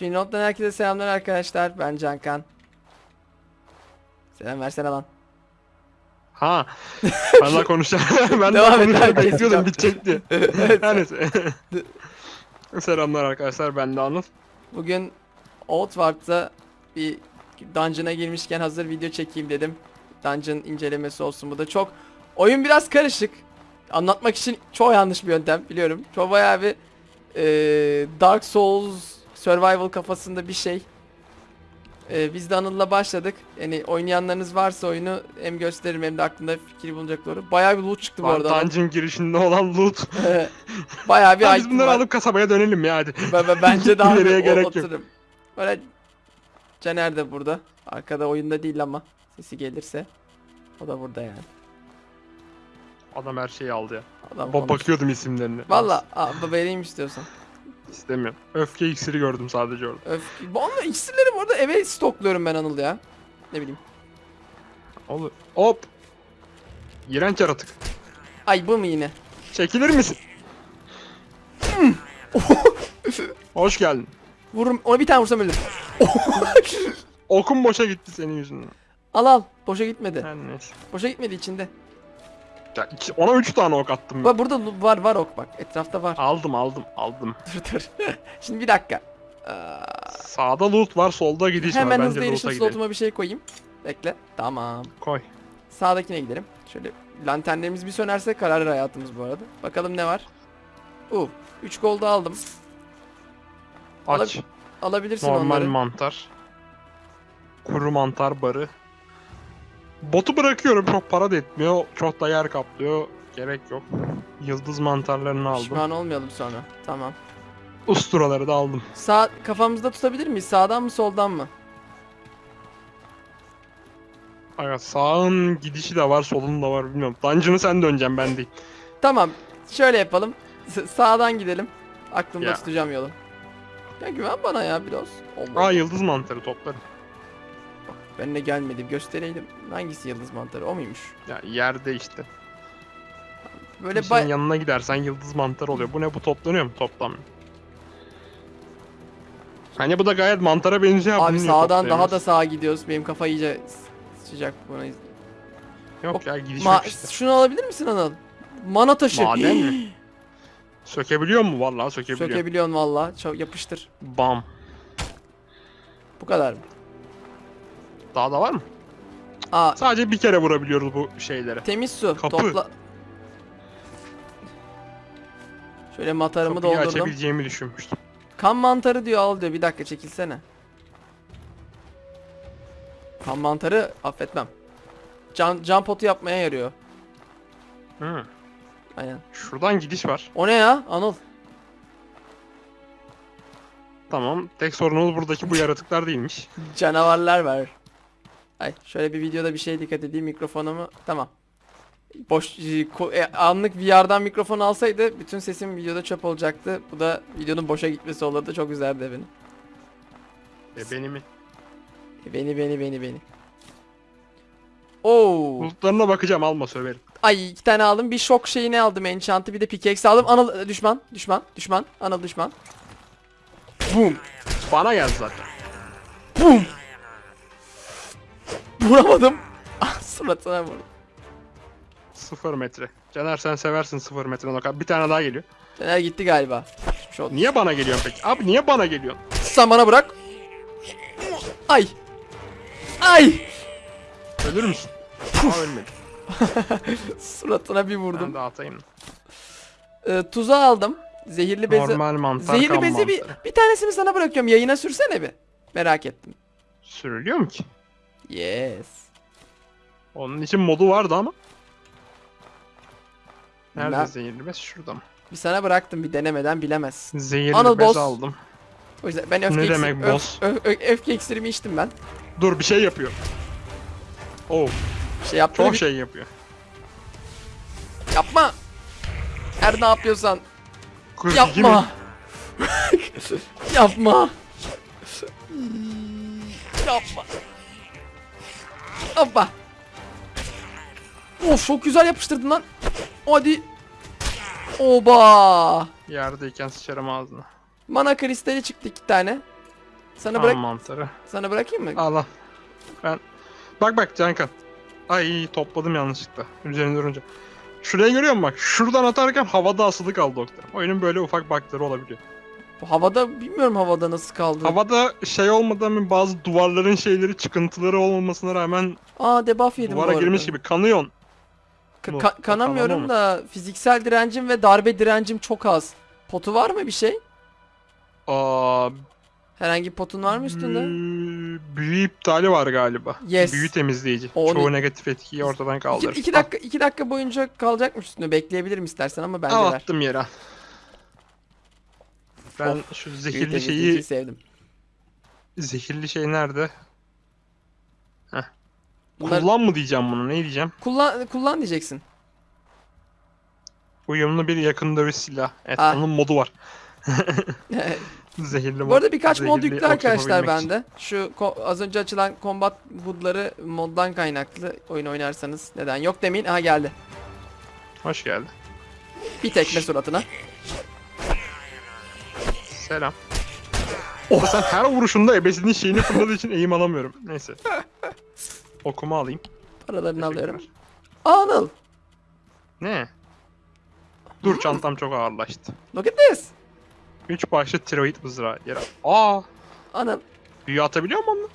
Finland'dan herkese selamlar arkadaşlar. Ben Cankan. Selam versene lan. Ha. Ben daha konuşacağım. ben daha konuşacağım. Bekliyordum yap. bitecek diye. Her neyse. Selamlar arkadaşlar. Ben de Anıl. Bugün Outward'da bir dungeon'a girmişken hazır video çekeyim dedim. Dungeon incelemesi olsun bu da çok. Oyun biraz karışık. Anlatmak için çok yanlış bir yöntem biliyorum. Çok bayağı bir eee, Dark Souls survival kafasında bir şey. Eee, biz de Anıl'la başladık. Yani oynayanlarınız varsa oyunu hem gösteririm hem de aklında fikri bulunacak doğru. Bayağı bir loot çıktı bu arada. Dungeon girişinde olan loot. bayağı bir Ha, biz item bunları var. alıp kasabaya dönelim ya hadi. Ben, ben- bence daha Nereye bir gerek o- yok. otururum. Böyle Caner de burada. Arkada oyunda değil ama sesi gelirse o da burada yani. Adam her şeyi aldı ya. Adam Ba- bakıyordum isimlerine. Valla aa, vereyim istiyorsan. İstemiyorum. Öfke iksiri gördüm sadece orada. Öf. Bu anla iksirleri bu arada eve stokluyorum ben Anıl ya. Ne bileyim. Olur. Hop. İğrenç yaratık. Ay bu mu yine? Çekilir misin? Hoş geldin. Vururum. Ona bir tane vursam ölür. Okun boşa gitti senin yüzünden. al al. Boşa gitmedi. Her neyse. Boşa gitmedi içinde. İki- ona 3 tane ok attım. Bak burada var var ok bak. Etrafta var. Aldım aldım aldım. dur dur. Şimdi bir dakika. Aa, Sağda loot var, solda gidiş var. hemen hızlı erişim slotuma bir şey koyayım. Bekle. Tamam. Koy. Sağdakine gidelim. Şöyle lanternlerimiz bir sönerse kararır hayatımız bu arada. Bakalım ne var. Uh, 3 gold aldım. Aç. Alabilirsin Normal onları. mantar. Kuru mantar barı. Botu bırakıyorum. Çok para da etmiyor. Çok da yer kaplıyor. Gerek yok. Yıldız mantarlarını aldım. Pişman olmayalım sonra. Tamam. Usturaları da aldım. Sağ kafamızda tutabilir miyiz? Sağdan mı soldan mı? Aga sağın gidişi de var, solun da var bilmiyorum. Dungeon'ı sen döneceksin ben değil. Tamam. Şöyle yapalım. S- sağdan gidelim. Aklımda Ya. tutacağım yolu. Ya güven bana ya biraz. Allah. Aa yıldız mantarı toplarım. Ben de gelmedim. Göstereydim. Hangisi yıldız mantarı? O muymuş? Ya yerde işte. Böyle bay... yanına gidersen yıldız mantarı oluyor. Bu ne bu toplanıyor mu? Toplanmıyor. Hani bu da gayet mantara benziyor. Abi niye sağdan daha da sağa gidiyoruz. Benim kafa iyice s- sıcak buna. Yok ya Ma yok işte. şunu alabilir misin Anıl? Mana taşı. Maden mi? Sökebiliyor mu? Vallahi sökebiliyor. Sökebiliyorsun valla. Çok yapıştır. Bam. Bu kadar mı? Daha da var mı? Aa Sadece bir kere vurabiliyoruz bu şeylere. temiz su. Kapı. Topla. Şöyle matarımı Kapıyı doldurdum. açabileceğimi düşünmüştüm. Kan mantarı diyor al diyor. Bir dakika çekilsene. Kan mantarı affetmem. Can, can potu yapmaya yarıyor. Hı. Aynen. Şuradan gidiş var. O ne ya Anıl? Tamam. Tek sorunumuz buradaki bu yaratıklar değilmiş. Canavarlar var. Ay şöyle bir videoda bir şey dikkat edeyim mikrofonumu. Tamam. Boş e, e, anlık VR'dan mikrofon alsaydı bütün sesim videoda çöp olacaktı. Bu da videonun boşa gitmesi olurdu. Çok üzerdi beni. E beni mi? E, Beni beni beni beni. Oo. Bulutlarına bakacağım alma söverim. Ay iki tane aldım. Bir şok şeyini aldım. Enchant'ı bir de pickaxe aldım. Anıl e, düşman. Düşman. Düşman. Anıl düşman. Boom. Bana geldi zaten. Boom. Vuramadım. Ah suratına vurdum. Sıfır metre. Caner sen seversin sıfır metre nokat. Bir tane daha geliyor. Fener gitti galiba. Şu oldu. Niye bana geliyorsun peki? Abi niye bana geliyorsun? Sen bana bırak. Ay. Ay. Ölür müsün? Aa ölmedim. Suratına bir Ben vurdum. de atayım. Ee, tuzağı aldım. Zehirli bezi. Normal mantar Zehirli bezi bir, bir tanesini sana bırakıyorum. Yayına sürsene bir. Merak ettim. Sürülüyor mu ki? Yes. Onun için modu vardı ama. Nerede Ben- zehirli bez? Şurada mı? Bir sana bıraktım bir denemeden bilemez. Zehirli Anıl bez boss. aldım. O yüzden ben öfke Ne iksiri- demek öf- boss? öf- ö- öfke iksirimi içtim ben. Dur bir şey yapıyor. Oh Bir şey yaptığını çok bir- şey yapıyor. Yapma. Her ne yapıyorsan 42 mi? yapma. yapma. yapma. Hoppa. Of çok güzel yapıştırdın lan. Hadi. Oba. Yerdeyken sıçarım ağzına. Mana kristali çıktı iki tane. Sana Tamam bırak mantarı. sana bırakayım mı? Al al. Ben... Bak bak Cankan. Ay topladım yanlışlıkla. Üzerine durunca. Şuraya görüyor musun bak? Şuradan atarken havada asılı kaldı doktor. Oyunun böyle ufak bug'ları olabiliyor. Havada bilmiyorum havada nasıl kaldı. Havada şey olmadan bazı duvarların şeyleri çıkıntıları olmamasına rağmen Aa debuff yedim bu duvara girmiş gibi kanıyorsun. Ka- ka- kanamıyorum da fiziksel direncim ve darbe direncim çok az. Potu var mı bir şey? Aa, Herhangi bir potun var mı üstünde? büyü- iptali var galiba. Yes. Büyü temizleyici. O Çoğu negatif etkiyi ortadan kaldırır. iki dakika iki dakika boyunca kalacakmış üstünde. Bekleyebilirim istersen ama bence Al, ver. attım yere. Ben Of, şu zehirli şeyi sevdim. zehirli şey nerede? Bunlar- Kullan mı diyeceğim bunu? Ne diyeceğim? Kullan kullan diyeceksin. Uyumlu bir yakın dövüş silah. Evet, Ah. onun modu var. Zehirli mod. Bu arada birkaç mod yüklü arkadaşlar bende. Şu az önce açılan combat hood'ları moddan kaynaklı oyun oynarsanız neden yok demeyin. Aha geldi. Hoş geldin. Bir tekme suratına. Selam. Oh. Sen her vuruşunda ebesinin şeyini fırladığı için eğim alamıyorum. Neyse. Okumu alayım. Paralarını alıyorum. Anıl. Ne? Dur çantam çok ağırlaştı. Look at this. 3 başlı tiroid mızrağı. Yere. Aa! Anıl. Büyü atabiliyor mu onu?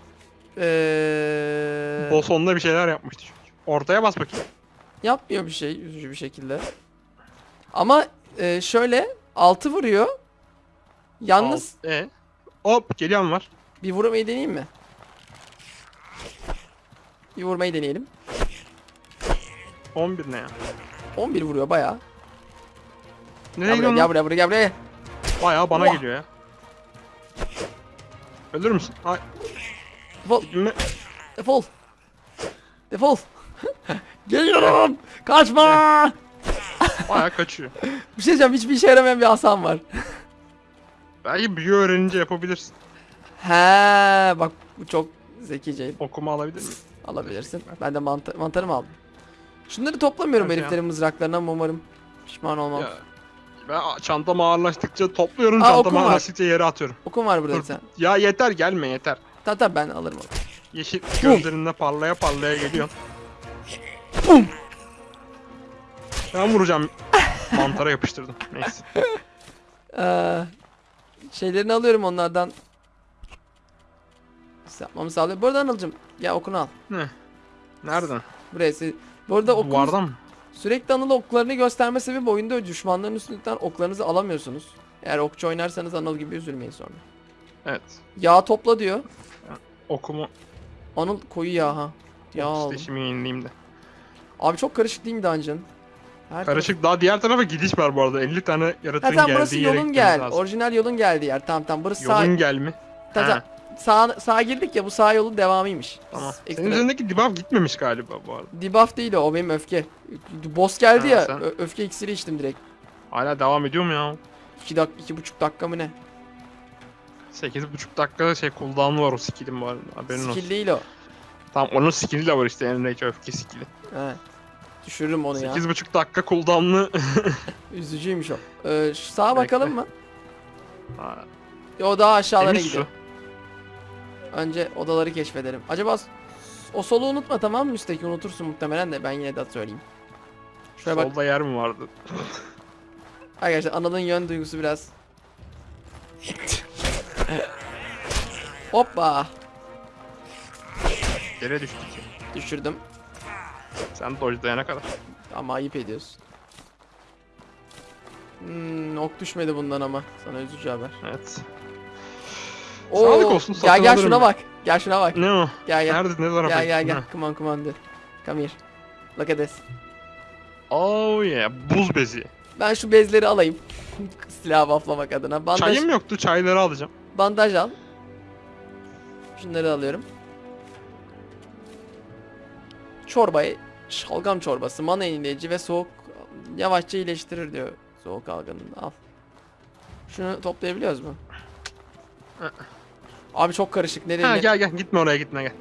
Ee, Boss onunla bir şeyler yapmıştı çünkü. Ortaya bas bakayım. yapmıyor bir şey üzücü bir şekilde. Ama e, şöyle altı vuruyor. Yalnız Al. E. Hop geliyorum var. bir vurmayı deneyeyim mi? Bir vurmayı deneyelim. 11 ne ya? 11 vuruyor bayağı. Nereye Gel buraya, gidiyorsun? gel lan? buraya, buraya, gel buraya. Bayağı bana Oha. geliyor ya. Ölür müsün? Ay. Defol, gitme. defol. Defol. Geliyorum. Kaçma. Bayağı kaçıyor. Bir şey diyeceğim, hiçbir işe yaramayan bir Hasan var. Belki büyü öğrenince yapabilirsin. He, bak bu çok zekice. Okuma alabilir miyim? Alabilirsin. Ben de manta mantarımı aldım. Şunları toplamıyorum Hadi ya. heriflerin mızraklarına ama umarım pişman olmam. Ya, ben çantam ağırlaştıkça topluyorum, Aa, çantam ağırlaştıkça yere atıyorum. Okum var burada Dur. tane. Ya yeter gelme yeter. Tamam tamam ben alırım onu. Yeşil gözlerinde parlaya parlaya geliyor. Bum. Ben vuracağım. Mantara yapıştırdım. Neyse. Ee, şeylerini alıyorum onlardan. Yapmamı sağlıyor. Bu arada Anıl'cım ya okunu al. Ne? Nereden? Buraya. Bu arada Duvardan mı? sürekli Anıl'a oklarını gösterme sebebi oyunda düşmanların üstünden oklarınızı alamıyorsunuz. Eğer okçu oynarsanız Anıl gibi üzülmeyin sonra. Evet. Yağ topla diyor. Okumu Anıl koyu yağ ha. Yağ aldım. titreşimi yenileyim de. Abi çok karışık değil mi dungeon? Her Karışık daha diğer tarafa gidiş var bu arada. 50 tane yaratığın Ha tamam burası yolun gel. lazım. Orijinal yolun geldiği yer. Tamam tamam burası sağ. Yolun gel mi? Ta- ta- sağ, sağa girdik ya bu sağ yolun devamıymış. Tamam. Ekstra- Senin üzerindeki debuff gitmemiş galiba bu arada. Debuff değil o, o benim öfke. Boss geldi Ha, ya, sen- öfke iksiri içtim direkt. Hala devam ediyor mu ya? 2 dak iki buçuk dakika mı ne? 8,5 dakika şey cooldown'u var o skill'in arada. Haberin Skill olsun. değil o. Tamam onun skill'i de var işte Enrage öfke skill'i. He. Düşürürüm onu ya. 8,5 dakika cooldown'lı. Üzücüymüş o. Ee, şu sağa bakalım mı? Ha, Ya o daha aşağılara Temiz su. Önce odaları keşfedelim. Acaba s- o solu unutma tamam mı üstteki unutursun muhtemelen de ben yine de söyleyeyim. Şuraya bak Solda yer mi vardı? arkadaşlar Anıl'ın yön duygusu biraz. Hoppa Yere düştük. düşürdüm Sen dodge'layana kadar. ama ayıp ediyorsun. Hmm, ok düşmedi bundan ama sana üzücü haber. Evet. Oo, Sağlık olsun, Gel satın gel alırım şuna bak. Gel şuna bak. Ne o? Gel gel. Nerede? Ne tarafa Gel gel gel. Come on come on dude. Come here. Look at this. Oh yeah. Buz bezi. Ben şu bezleri alayım. Silahı bufflamak adına. Bandaj, Çayım yoktu. Çayları alacağım. bandaj al. Şunları alıyorum. Çorbayı, şalgam çorbası, mana yenileyici ve soğuk yavaşça iyileştirir diyor soğuk algınında. Al. Şunu toplayabiliyoruz mu? Abi çok karışık. Nereye Ha ne, gel gel. Gitme oraya gitme gel.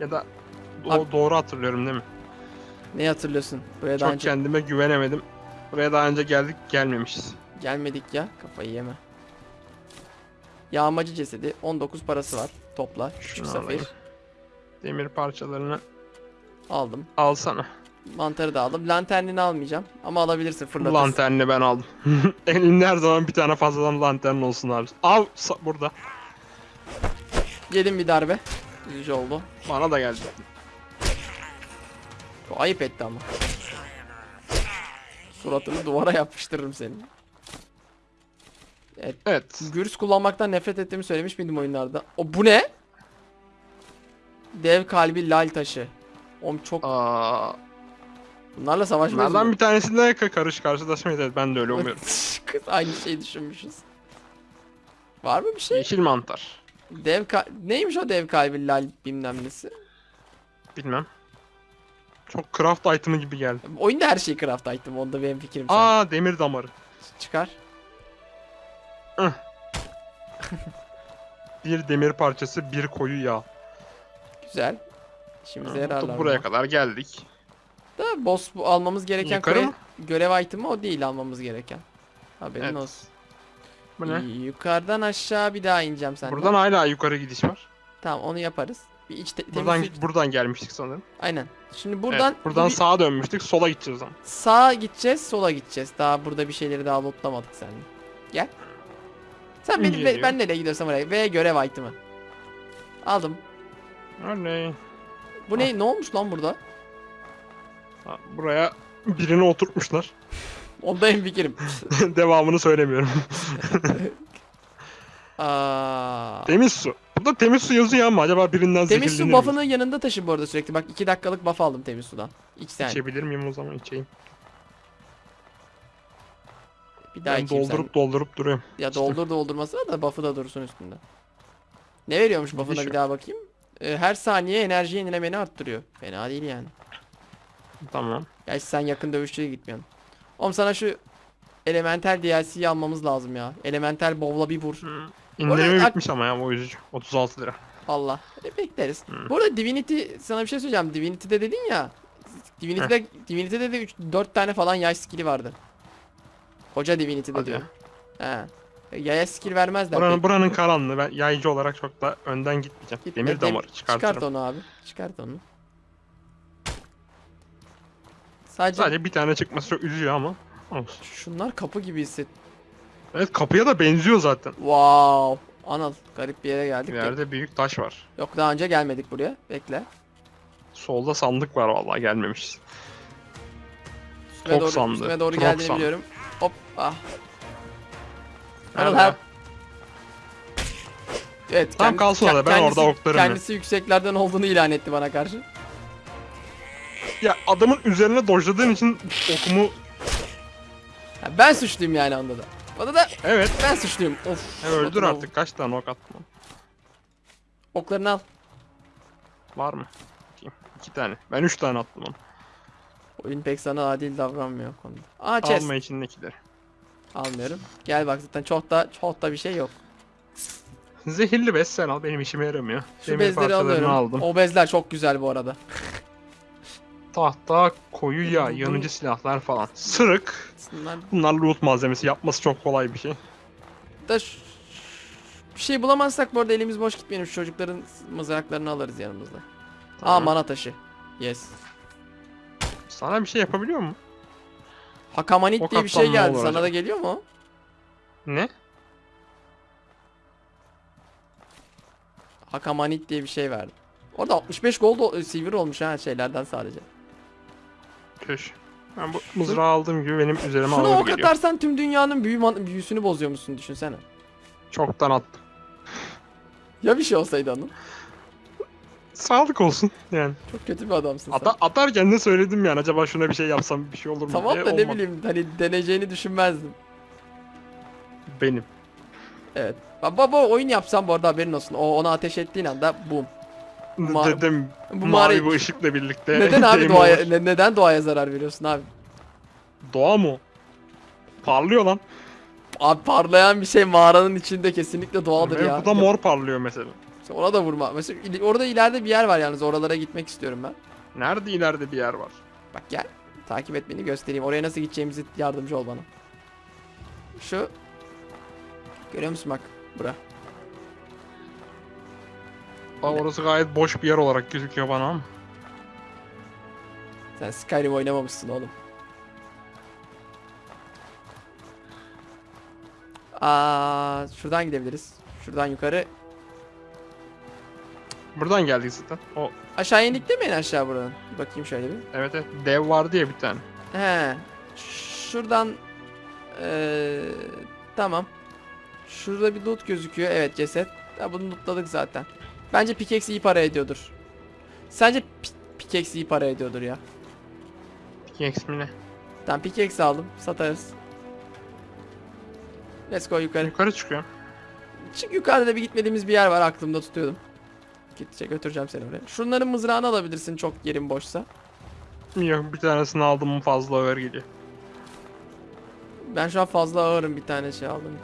Ya da do- Abi- doğru hatırlıyorum değil mi? neyi hatırlıyorsun? Buraya daha Çok önce kendime güvenemedim. Buraya daha önce geldik gelmemişiz. gelmedik ya. Kafayı yeme. Yağmacı cesedi 19 parası var. Topla. Şunu safir. Demir parçalarını Aldım. alsana. Mantarı da aldım. Lanternini almayacağım. Ama alabilirsin fırlatırsın. Lanternini ben aldım. Elinde her zaman bir tane fazladan lantern olsun abi. Al burada. Yedim bir darbe. Üzücü oldu. Bana da geldi. O ayıp etti ama. Suratını duvara yapıştırırım senin. Evet. Evet. Gürs kullanmaktan nefret ettiğimi söylemiş miydim oyunlarda? O bu ne? Dev kalbi lal taşı. Oğlum çok Aa, bunlarla savaşmayız. bunlardan mı? bir tanesiyle ka- karış karşılaşmayız. Evet ben de öyle umuyorum. Kız aynı şeyi düşünmüşüz. Var mı bir şey? Yeşil mantar. Dev ka- neymiş o dev kalbi lal bilmem nesi? Bilmem. Çok craft item'ı gibi geldi. Oyunda her şey craft item. Onda benim fikrim. Aa demir damarı. Çıkar. Bir demir parçası, bir koyu yağ. Güzel. İşimize yararlar. Buraya kadar geldik. Da boss bu almamız gereken Yukarı görev, mı? görev item'ı o değil almamız gereken. Haberin Evet. olsun. Bu ne? Yukarıdan aşağı bir daha ineceğim senden. Buradan hala yukarı gidiş var. Tamam onu yaparız. Bir iç Buradan buradan gelmiştik sanırım. Aynen. Şimdi buradan Buradan buradan bir- sağa dönmüştük, sola gideceğiz ama. sağa gideceğiz, sola gideceğiz. Daha burada bir şeyleri daha lootlamadık seninle. Gel. Sen beni ben nereye gidiyorsam oraya ve görev item'ı. Aldım. Örneğin. Bu ne? Ne olmuş lan burada? Ha, Buraya birini oturtmuşlar. Onda en fikrim. Devamını söylemiyorum. Aa. temiz su. Burada temiz su yazıyor ama acaba birinden Temiz su zehirlenir buff'ını yanında taşı bu arada sürekli. Bak 2 dakikalık buff aldım temiz sudan. İç sen. İçebilir miyim o zaman içeyim. Bir daha Ben içeyim doldurup doldurup duruyorum. sen. Ya doldur doldurması da buff'ı da dursun üstünde. Ne veriyormuş buff'ına bir daha bakayım. Ee, her saniye enerji yenilemeni arttırıyor. Fena değil yani. Tamam. Gerçi sen yakın dövüşçüye gitmiyorsun. Oğlum sana şu Elemental DLC'yi almamız lazım ya. Elemental bowl'a bir vur. İndirimi Orada- bitmiş ama ya o üzücü. 36 lira. Allah. E, bekleriz. Hı. Bu arada Divinity sana bir şey söyleyeceğim. Divinity'de dedin ya. Divinity'de Divinity'de de 3 4 tane falan yay skill'i vardı. Koca Divinity'de Hadi diyor. ya. He. E, Yaya skill vermezler. Buranın, pek. buranın karanlığı. Ben yaycı olarak çok da önden gitmeyeceğim. Gitme, Demir dem- damarı çıkartırım. Çıkart onu abi. Çıkart onu. Sadece, Sadece bir tane çıkması çok üzüyor ama. Olsun. şunlar kapı gibi hisset. Evet kapıya da benziyor zaten. Wow. Anıl garip bir yere geldik. Bir de. yerde büyük taş var. Yok daha önce gelmedik buraya. Bekle. Solda sandık var vallahi gelmemişiz. Üstüme Tok doğru, sandığı, üstüme doğru geldiğini sandığı. biliyorum. Hop. Ah. Nerede? her... Evet. Tamam, kalsın orada, ben orada oklarım ya. Kendisi yükseklerden olduğunu ilan etti bana karşı. Ya adamın üzerine dojladığın için okumu Ya ben suçluyum yani onda da. Bana da evet. ben suçluyum. Of. Ya öldür artık kaç tane ok attın? Oklarını al. Var mı? Bakayım. İki tane. Ben üç tane attım onu. Oyun pek sana adil davranmıyor konuda. Aa chest. Alma içindekileri. Almıyorum. Gel bak zaten çok da çok da bir şey yok. Zehirli bez sen al benim işime yaramıyor. Şu Demir bezleri alıyorum. aldım. O bezler çok güzel bu arada. Tahta, koyu yağ, yanıcı silahlar falan. Sırık. Bunlar Bunlar loot malzemesi. Yapması çok kolay bir şey. da bir şey bulamazsak bu arada elimiz boş gitmeyelim. Şu çocukların mızraklarını alırız yanımızda. Aa Tamam. mana taşı. Yes. Sana bir şey yapabiliyor mu? Hakamanit O diye bir şey kaptan ne geldi. olur Sana acaba? da geliyor mu? Ne? Hakamanit diye bir şey verdi. Orada 65 gold o- silver olmuş ha şeylerden sadece. Köş. Ben bu mızrağı aldığım gibi benim üzerime Şunu ağır ok geliyor. atarsan tüm dünyanın büyü man- büyüsünü bozuyormuşsun düşünsene. Çoktan attım. Ya bir şey olsaydı onun. Sağlık olsun yani. Çok kötü bir adamsın sen. Ata atarken de söyledim yani acaba şuna bir şey yapsam bir şey olur mu Tamam diye da ne olmadı. bileyim hani deneyeceğini düşünmezdim. Benim. Evet. Baba baba oyun yapsam bu arada haberin olsun. O ona ateş ettiğin anda boom. Ma- Dedim Bu mavi mağara... bu ışıkla birlikte. Neden abi game doğaya over. ne- neden doğaya zarar veriyorsun abi? Doğa mı? o? Parlıyor lan. Abi parlayan bir şey mağaranın içinde kesinlikle doğaldır Ve ya. Bu da mor parlıyor mesela. Ona da vurma. Mesela ili- orada ileride bir yer var yalnız oralara gitmek istiyorum ben. Nerede ileride bir yer var? Bak gel. Takip et beni göstereyim. Oraya nasıl gideceğimizi yardımcı ol bana. Şu. Görüyor musun bak? Bura. Aa, orası gayet boş bir yer olarak gözüküyor bana ama. Sen Skyrim oynamamışsın oğlum. Aa, şuradan gidebiliriz. Şuradan yukarı. Buradan geldik zaten. O Aşağı indik değil mi en aşağı buradan? Bir bakayım şöyle bir. evet evet dev vardı ya bir tane. He. Şuradan eee tamam. Şurada bir loot gözüküyor. Evet ceset. Ya bunu lootladık zaten. Bence pickaxe iyi para ediyordur. Sence pi- pickaxe iyi para ediyordur ya. Pickaxe mi ne? Tamam pickaxe aldım. Satarız. Let's go yukarı. Yukarı çıkıyor. Çık yukarıda da bir gitmediğimiz bir yer var aklımda tutuyordum. Gidecek götüreceğim seni oraya. Şunların mızrağını alabilirsin çok yerin boşsa. Yok bir tanesini aldım fazla ağır geliyor. Ben şu an fazla ağırım bir tane şey aldım.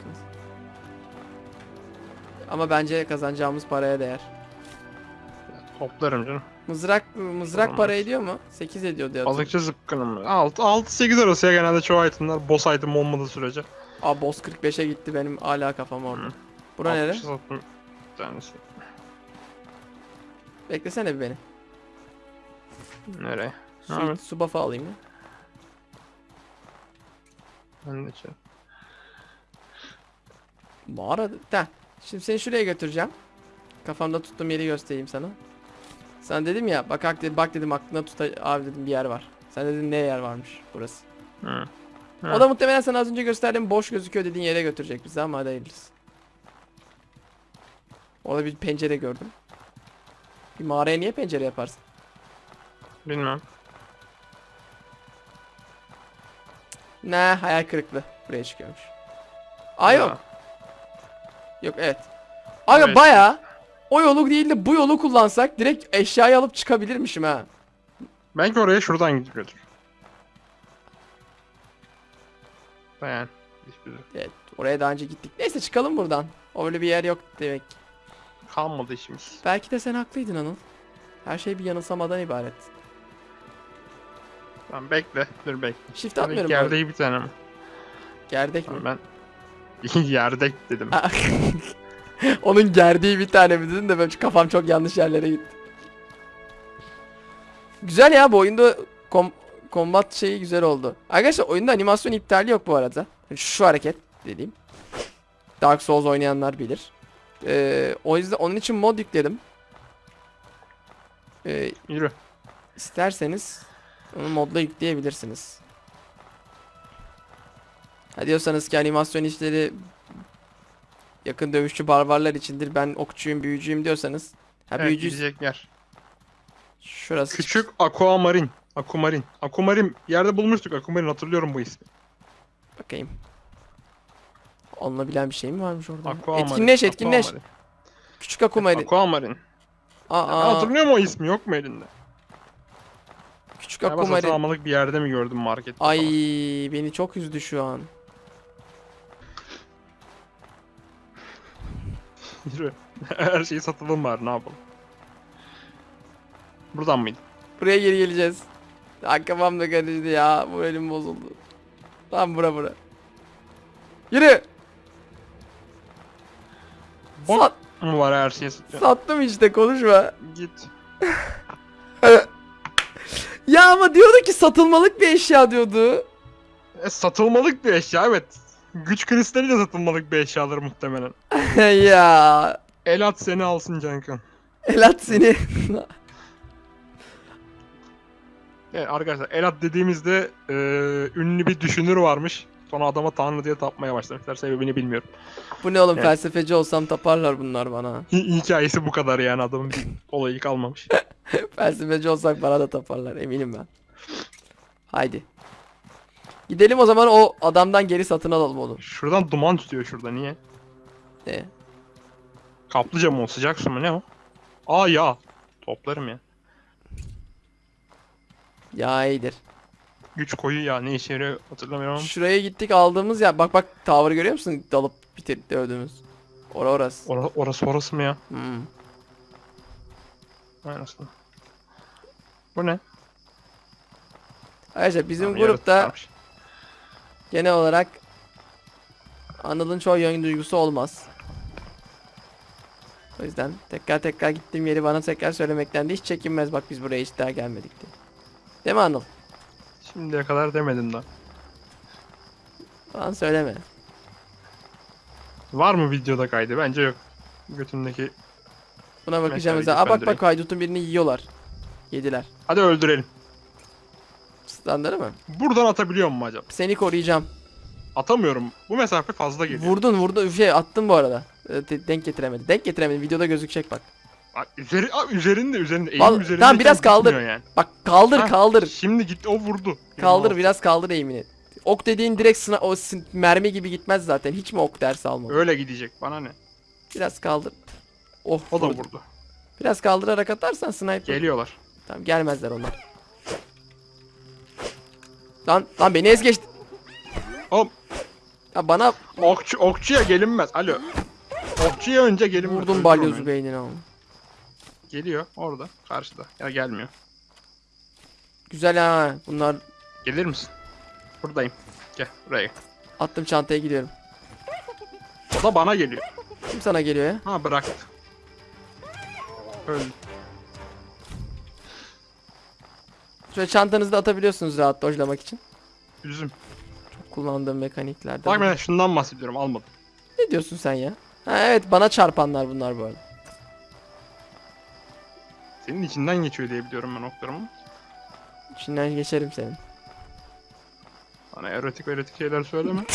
Ama bence kazanacağımız paraya değer. Toplarım canım. Mızrak mızrak Tamam. para ediyor mu? 8 ediyor diye. Balıkçı zıpkınım mı? 6-8 arası ya genelde çoğu itemler boss item olmadığı sürece. Aa boss 45'e gitti benim hala kafam orada. Hı. Bura nere? 60'ı sattım bir tanesi. Beklesene bir beni. Nereye? Su, Evet. su buff'ı alayım ya. Ben de şey. Mağara. Da. Şimdi seni şuraya götüreceğim. Kafamda tuttuğum yeri göstereyim sana. Sana dedim ya bak hak dedim, bak dedim aklına tut abi dedim bir yer var. Sen dedin ne yer varmış burası. Hı. O Hı. da muhtemelen sana az önce gösterdiğim boş gözüküyor dediğin yere götürecek bizi ama hadi hayırlısı. Orada bir pencere gördüm. Bir mağaraya niye pencere yaparsın? Bilmem. Ne hayal kırıklığı. Buraya çıkıyormuş. Aa yok. Yok evet. Aga Evet. baya o yolu değil de bu yolu kullansak direkt eşyayı alıp çıkabilirmişim ha. Belki oraya şuradan gidiyordur. Şey Evet oraya daha önce gittik. Neyse çıkalım buradan. Öyle bir yer yok demek. Kalmadı işimiz. Belki de sen haklıydın Anıl. Her şey bir yanılsamadan ibaret. Tamam bekle. Dur bekle. Shift Tabii atmıyorum. Gerdek bir tane mi? Gerdek mi? Tamam, ben yerdek dedim. Ha. Onun gerdiği bir tane mi dedin de ben kafam çok yanlış yerlere gitti. Güzel ya bu oyunda kom kombat şeyi güzel oldu. Arkadaşlar oyunda animasyon iptali yok bu arada. Şu hareket dediğim. Dark Souls oynayanlar bilir. Ee, o yüzden onun için mod yükledim. Ee, Yürü. isterseniz onu modla yükleyebilirsiniz. Ha diyorsanız ki animasyon işleri yakın dövüşçü barbarlar içindir. Ben okçuyum, büyücüyüm diyorsanız. Ha Evet, büyücü gidecek yer. şurası. Küçük aquamarin. Aquamarin. Aquamarin. Yerde bulmuştuk aquamarin hatırlıyorum bu ismi. Bakayım. Onunla bilen bir şey mi varmış orada? Aquamarin. Etkinleş, etkinleş. Aquamarin. Küçük akumaydı. Aquamarin. Ben Aa, hatırlıyorum o ismi yok mu elinde? küçük Galiba satın akumaydı. almalık bir yerde mi gördüm markette Ay falan. beni çok üzdü şu an. Yürü. Her şeyi satalım bari ne yapalım. Buradan mıydı? Buraya geri geleceğiz. Ya kafam da karıştı ya. Moralim bozuldu. Tam bura bura. Yürü. Bok Sat, mu var her şeyi satıyor? sattım işte konuşma. Git. Ya ama diyordu ki satılmalık bir eşya diyordu. E, satılmalık bir eşya evet. Güç kristali de satılmalık bir eşyadır muhtemelen. ya. El at seni alsın Cankan. Elat seni. Evet arkadaşlar el at dediğimizde e, ünlü bir düşünür varmış. Sonra adama tanrı diye tapmaya başlamışlar. Sebebini bilmiyorum. Bu ne oğlum Evet. felsefeci olsam taparlar bunlar bana. Hi- hikayesi bu kadar yani adamın bir olayı kalmamış. felsefeci olsak bana da taparlar eminim ben. Haydi. Gidelim o zaman o adamdan geri satın alalım oğlum. Şuradan duman tutuyor şurada niye? Ne? Kaplıca mı o sıcak su mu ne o? Aa ya. Toplarım ya. Ya iyidir. Güç koyu ya ne işe yarıyor hatırlamıyorum. Şuraya gittik aldığımız ya bak bak tower'ı görüyor musun? Dalıp bitirip dövdüğümüz. Ora orası. Ora- orası orası mı ya? Hmm. Aynısını. Bu ne? Arkadaşlar bizim Tamam, grupta genel olarak Anıl'ın çoğu yön duygusu olmaz. O yüzden tekrar tekrar gittiğim yeri bana tekrar söylemekten de hiç çekinmez. Bak biz buraya hiç daha gelmedik diye. Değil mi Anıl? Şimdiye kadar demedim daha. Falan söyleme. Var mı videoda kaydı? Bence yok. Götündeki. Buna bakacağım Mesela. Aa bak bak haydutun birini yiyorlar. Yediler. Hadi öldürelim. Standarı mı? Buradan atabiliyor mu acaba? Seni koruyacağım. Atamıyorum. Bu mesafe fazla geliyor. Vurdun vurdun şey attın bu arada. Ee, de- Denk getiremedi. Denk getiremedi. Videoda gözükecek bak. Üzeri, aa, üzerinde üzerinde. Eğim Val- üzerinde. tamam, biraz kaldır. Yani. Bak kaldır Ha, kaldır. Şimdi gitti o vurdu. Kaldır 26. biraz kaldır eğimini. Ok dediğin direkt sına o sin- mermi gibi gitmez zaten. Hiç mi ok dersi almadın? Öyle gidecek bana ne? Biraz kaldır. Oh O da vurdu. vurdu. Biraz kaldırarak atarsan sniper. Geliyorlar. Tamam gelmezler onlar. Lan lan beni ez geçti. Oğlum Ya bana okçu, okçuya gelinmez. Alo. Okçuya önce gelinmez. vurdum Öldür balyozu onu. beynine ama. Geliyor orada karşıda. Ya gelmiyor. Güzel ha. Bunlar Gelir misin? Buradayım. Gel buraya. attım çantaya gidiyorum. O da bana geliyor. Kim sana geliyor ya? Ha bıraktı. Öldü. Şöyle çantanızı da atabiliyorsunuz rahat dojlamak için. Üzüm. Çok kullandığım mekaniklerden. Bak ben şundan bahsediyorum almadım. Ne diyorsun sen ya? Ha evet bana çarpanlar bunlar bu arada. Senin içinden geçiyor diye biliyorum ben oklarımı. İçinden geçerim senin. Bana erotik erotik şeyler söyleme.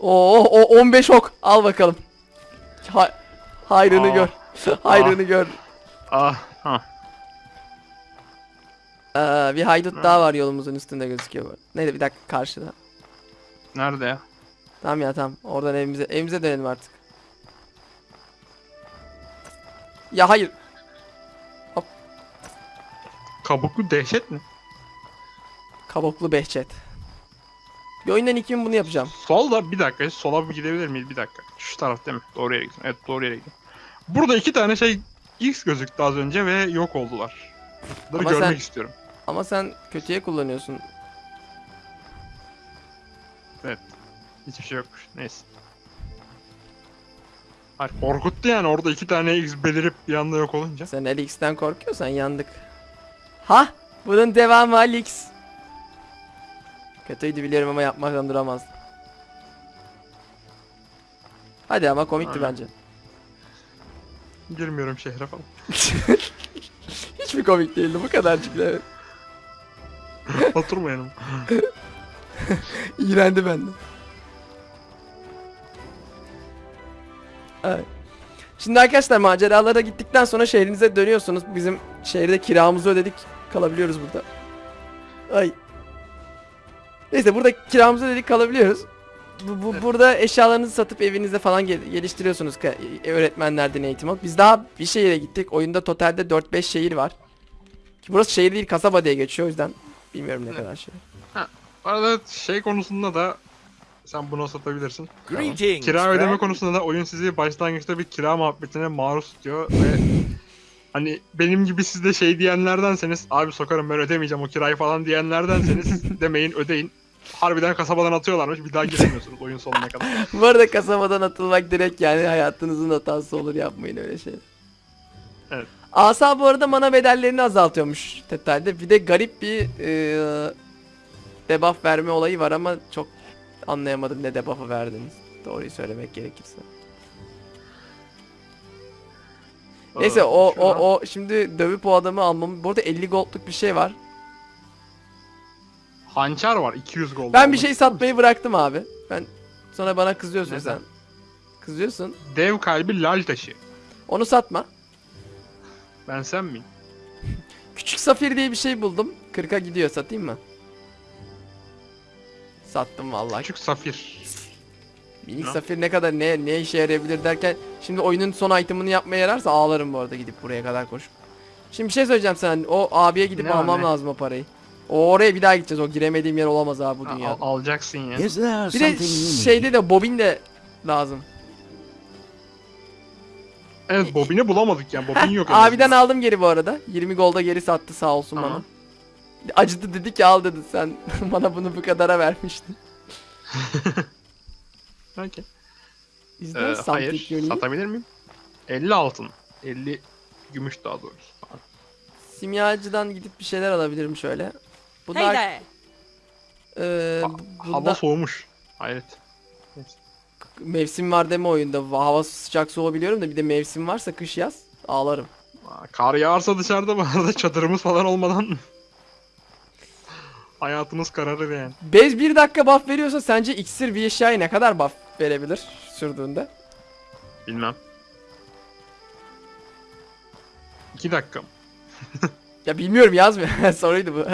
Oo o 15 ok. Al bakalım. Ha hayrını Aa. gör. hayrını gör. ah ha. Aa, bir haydut Ha. daha var yolumuzun üstünde gözüküyor bu. Neyse bir dakika karşıda. Nerede ya? Tamam ya tamam. Oradan evimize evimize dönelim artık. Ya hayır. Kabuklu dehşet mi? Kabuklu Behçet. Bir oyundan ilk gün bunu yapacağım. Solda bir dakika sola bir gidebilir miyiz? Bir dakika. Şu taraf değil mi? Doğru yere gittim. Evet doğru yere gittim. Burada iki tane şey X gözüktü az önce ve yok oldular. Bunları Ama görmek sen- istiyorum. Ama sen kötüye kullanıyorsun. Hiçbir şey yokmuş. Neyse. Hayır korkuttu yani orada iki tane X belirip bir anda yok olunca. Sen Alix'ten korkuyorsan yandık. Ha? Bunun devamı Alix. Kötüydü biliyorum ama yapmaktan duramaz. Hadi ama komikti Aynen. bence. Girmiyorum şehre falan. Hiç mi komik değildi bu kadarcık da. Oturma yanıma. İğrendi benden. Evet. Şimdi arkadaşlar maceralara gittikten sonra şehrinize dönüyorsunuz. Bizim şehirde kiramızı ödedik. Kalabiliyoruz burada. Ay. Neyse burada kiramızı ödedik kalabiliyoruz. Bu, bu- burada eşyalarınızı satıp evinizde falan gel- geliştiriyorsunuz öğretmenlerden eğitim alıp. Biz daha bir şehire gittik. Oyunda totalde 4-5 şehir var. Ki burası şehir değil kasaba diye geçiyor o yüzden bilmiyorum ne kadar şey. Bu arada şey konusunda da sen bunu satabilirsin. Greetings, Kira ödeme konusunda da oyun sizi başlangıçta bir kira muhabbetine maruz tutuyor ve hani benim gibi siz de şey diyenlerdenseniz abi sokarım ben ödemeyeceğim o kirayı falan diyenlerdenseniz demeyin ödeyin. Harbiden kasabadan atıyorlarmış bir daha giremiyorsunuz oyun sonuna kadar. Bu arada kasabadan atılmak direkt yani hayatınızın hatası olur yapmayın öyle şey. Evet. Asa bu arada mana bedellerini azaltıyormuş Tetal'de. Bir de garip bir e, debuff verme olayı var ama çok anlayamadım ne debuff'ı verdiniz. Doğruyu söylemek gerekirse. Neyse o o o şimdi dövüp o adamı almam. Bu arada 50 gold'luk bir şey var. Hançer var 200 gold. Ben bir şey satmayı bıraktım abi. Ben sonra bana kızıyorsun Neden? sen. Kızıyorsun. Dev kalbi lal taşı. Onu satma. Ben sen miyim? Küçük safir diye bir şey buldum. 40'a gidiyor satayım mı? Sattım vallahi. Küçük safir. Minik Ne? safir ne kadar ne ne işe yarayabilir derken şimdi oyunun son itemını yapmaya yararsa ağlarım bu arada gidip buraya kadar koşup. Şimdi bir şey söyleyeceğim sana. O abiye gidip Ne almam abi? lazım o parayı. O oraya bir daha gideceğiz. O giremediğim yer olamaz abi bu Ha, dünyada. al- alacaksın ya. Is there Bir de something you need? şeyde de bobin de lazım. Evet bobini bulamadık yani bobin yok. en Abiden aldım geri bu arada. 20 golda geri sattı sağ olsun Tamam. bana. Acıdı dedi ki al dedi sen bana bunu bu kadara vermiştin. Okey. Is Ee, there hayır. need? Satabilir miyim? 50 altın. 50 gümüş daha doğrusu. Simyacıdan gidip bir şeyler alabilirim şöyle. Hey Bunlar there. eee Ha- bunda Hava soğumuş. Hayret. mevsim var deme oyunda. Hava sıcak soğuğu da bir de mevsim varsa kış yaz ağlarım. Kar yağarsa dışarıda bu arada çadırımız falan olmadan hayatımız kararır yani. Bez bir dakika buff veriyorsa sence iksir bir eşyaya ne kadar buff verebilir sürdüğünde? Bilmem. 2 dakika. Ya bilmiyorum yazmıyor. Soruydu bu.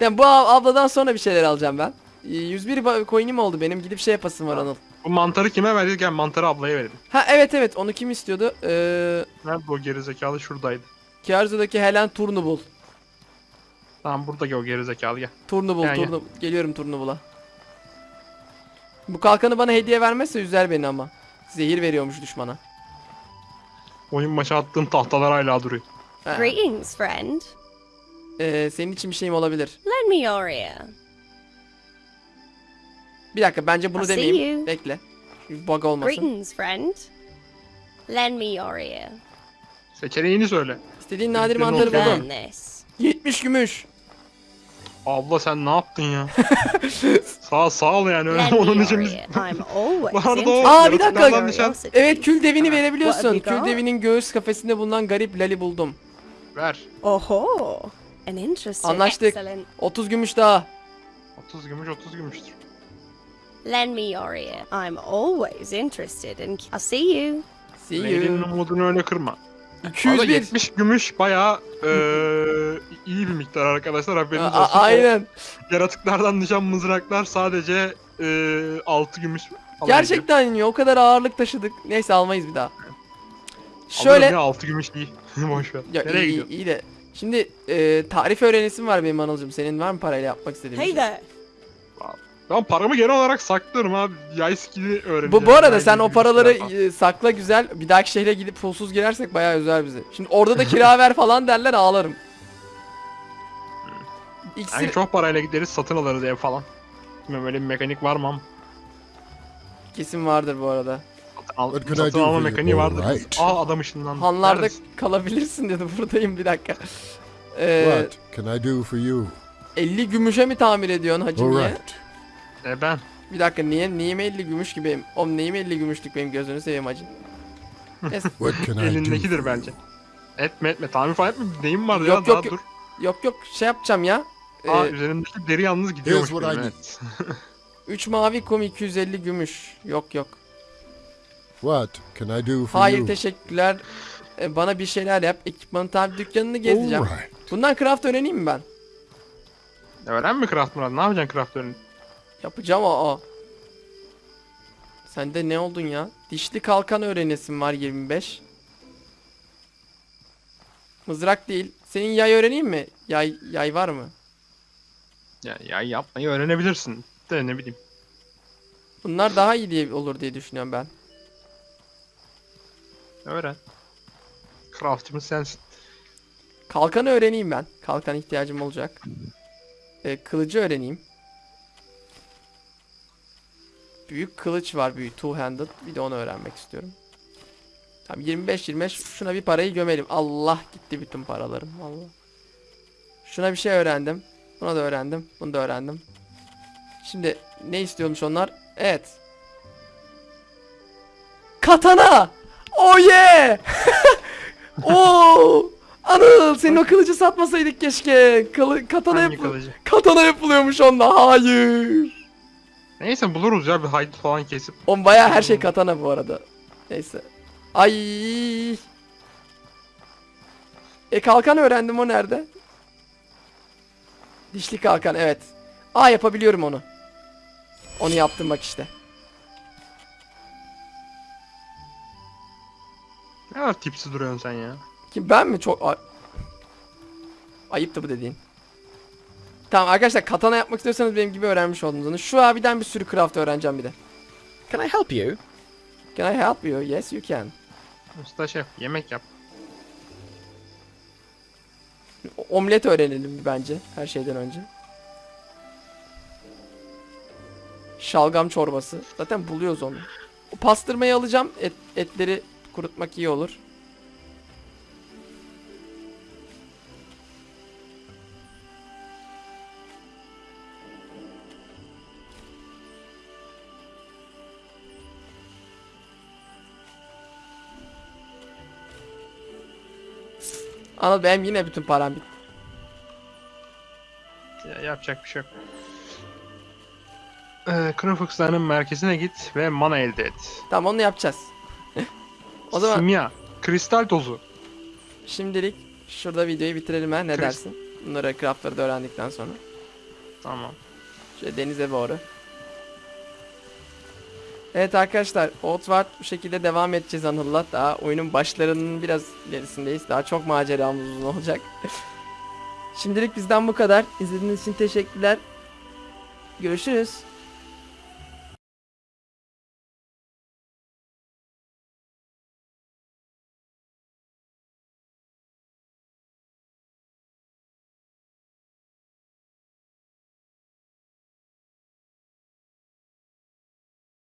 yani bu ab- abladan sonra bir şeyler alacağım ben. Ee, 101 ba- coin'im oldu benim. Gidip şey yapasım var Anıl. Bu mantarı kime verdik? Gel mantarı ablaya verelim. Ha evet evet onu kim istiyordu? Ee, Nerede o gerizekalı? Şuradaydı. Kiarzo'daki Helen Turnubul. Tamam buradaki o gerizekalı gel. Turnubul, Gel, gel. Turnubul. Geliyorum Turnubul'a. Bu kalkanı bana hediye vermezse üzer beni ama. Zehir veriyormuş düşmana. Oyun başı attığım tahtalar hala duruyor. Ha. Greetings, friend. Ee, senin için bir şeyim olabilir. Lend me your ear. Bir dakika bence bunu I'll demeyeyim. Bekle. Bug olmasın. Greetings, friend. Lend me your ear. Seçeneğini söyle. İstediğin nadir mantarı buldum. Learn this. 70 gümüş. Abla sen ne yaptın ya? sağ sağ ol yani öyle onun için biz... o interested Aa, bir dakika. curiosity. Evet kül devini verebiliyorsun. Kül devinin göğüs kafesinde bulunan garip lali buldum. Ver. Oho. An interesting. Anlaştık. Excellent. 30 gümüş daha. 30 gümüş 30 gümüştür. Lend me your ear. I'm always interested in. I'll see you. See you. umudunu öyle kırma. Valla 201. 70 gümüş bayağı eee, iyi bir miktar arkadaşlar haberiniz A- olsun. aynen. Yaratıklardan düşen mızraklar sadece eee 6 gümüş falan ediyor. Gerçekten ya o kadar ağırlık taşıdık. Neyse almayız bir daha. Alırım Şöyle ya 6 gümüş iyi. Boş ver. ya Nereye iyi, iyi, gidiyorsun? iyi de şimdi e, tarif öğrenesim var benim Anılcım. Senin var mı parayla yapmak istediğin bir Hey şey? there. Ben paramı genel olarak saklıyorum abi. Yay skill'i öğreneceğim. Bu, bu arada Yay sen o paraları e, sakla güzel. Bir dahaki şehre gidip pulsuz girersek bayağı üzer bizi. Şimdi orada da kira ver falan derler ağlarım. İksir Yani çok parayla gideriz satın alırız ev falan. Bilmiyorum öyle bir mekanik var mı ama. kesin vardır bu arada. Al, What I satın do alma for you? mekaniği vardır. Alright. Aa adam ışınlandı. Hanlarda Neredesin? kalabilirsin dedi. Buradayım bir dakika. Ee, What can I do for you? 50 gümüşe mi tamir ediyorsun hacı niye? Alright. E ben. Bir dakika niye neyim 50 gümüş gibi? Oğlum neyim 50 gümüşlük benim gözünü seveyim. Neyse, What can I do? Elindekidir bence. Etme etme. Tamir falan etme. Neyim var Yok, ya yok, daha yok. dur. yok yok şey yapacağım ya. Aa Ee, üzerimdeki deri yalnız gidiyormuş. Benim, evet. 3 mavi kum 250 gümüş. Yok yok. What can I do for Hayır you? teşekkürler. Ee, bana bir şeyler yap. Ekipmanı tabi dükkanını gezeceğim. Alright. Bundan craft öğreneyim mi ben? Öğren mi craft Murat? Ne yapacaksın craft öğren? Yapacağım o. o. Sende ne oldun ya? Dişli kalkan öğrenesim var 25. Mızrak değil. Senin yay öğreneyim mi? Yay yay var mı? Ya, ya yapmayı öğrenebilirsin. De ne bileyim. Bunlar daha iyi diye olur diye düşünüyorum ben. Öğren. Craftçımız sensin. Kalkanı öğreneyim ben. Kalkan ihtiyacım olacak. Ee, kılıcı öğreneyim. Büyük kılıç var büyük two handed. Bir de onu öğrenmek istiyorum. Tamam 25 25 şuna bir parayı gömelim. Allah gitti bütün paralarım. Allah. Şuna bir şey öğrendim. Buna da öğrendim. Bunu da öğrendim. Şimdi ne istiyormuş onlar? Evet. Katana! Oh yeah! Oo! Anıl senin o kılıcı satmasaydık keşke. Kılı, katana, kılıcı? katana yapılıyormuş onda. Hayır. Neyse buluruz ya bir haydut falan kesip. On bayağı her şey katana bu arada. Neyse. Ay. E kalkan öğrendim o nerede? Dişli kalkan evet. Aa yapabiliyorum onu. Onu yaptım bak işte. Ne kadar tipsi duruyorsun sen ya. Kim ben mi çok Ay- ayıptı bu dediğin. Tamam arkadaşlar katana yapmak istiyorsanız benim gibi öğrenmiş oldunuz onu. Şu abiden bir sürü craft öğreneceğim bir de. Can I help you? Can I help you? Yes you can. Usta şef yemek yap. Omlet öğrenelim bence her şeyden önce. Şalgam çorbası. Zaten buluyoruz onu. O pastırmayı alacağım. Et, etleri kurutmak iyi olur. Anıl benim yine bütün param bitti. Ya, yapacak bir şey yok. Ee, Kırıfıksa'nın merkezine git ve mana elde et. Tamam onu yapacağız. o zaman Simya, kristal tozu. şimdilik şurada videoyu bitirelim ha ne Chris- dersin? Bunları craftları da öğrendikten sonra. Tamam. Şöyle denize doğru. Evet arkadaşlar Outward bu şekilde devam edeceğiz Anıl'la. Daha oyunun başlarının biraz ilerisindeyiz. Daha çok maceramız uzun olacak. Şimdilik bizden bu kadar. İzlediğiniz için teşekkürler. Görüşürüz.